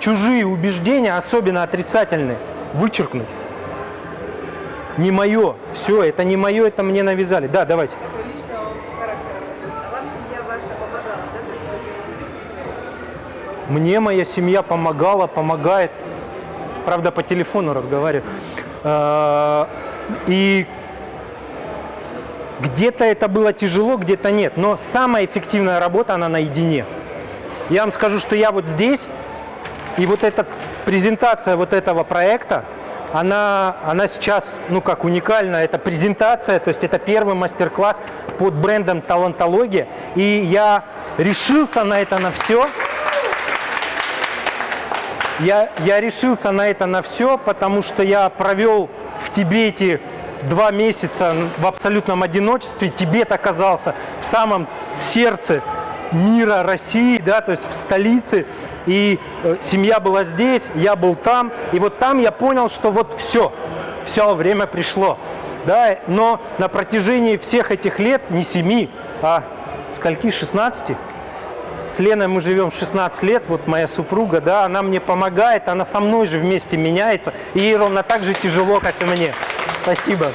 чужие убеждения, особенно отрицательные, вычеркнуть. Не мое. Все, это не мое, это мне навязали. Да, давайте. А? Мне моя семья помогала, помогает. Правда, по телефону разговариваю. Э, И где-то это было тяжело, где-то нет. Но самая эффективная работа, она наедине. Я вам скажу, что я вот здесь, и вот эта презентация вот этого проекта, она, она сейчас, ну как уникальна, это презентация, то есть это первый мастер-класс под брендом «Талантология», и я решился на это на все. Я, я решился на это на все, потому что я провел в Тибете два месяца в абсолютном одиночестве. Тибет оказался в самом сердце мира России, да, то есть в столице. И э, семья была здесь, я был там. И вот там я понял, что вот все, все, время пришло. Да, но на протяжении всех этих лет, не 7, а скольки, 16, с Леной мы живем 16 лет, вот моя супруга, да, она мне помогает, она со мной же вместе меняется, и ей ровно так же тяжело, как и мне. Спасибо.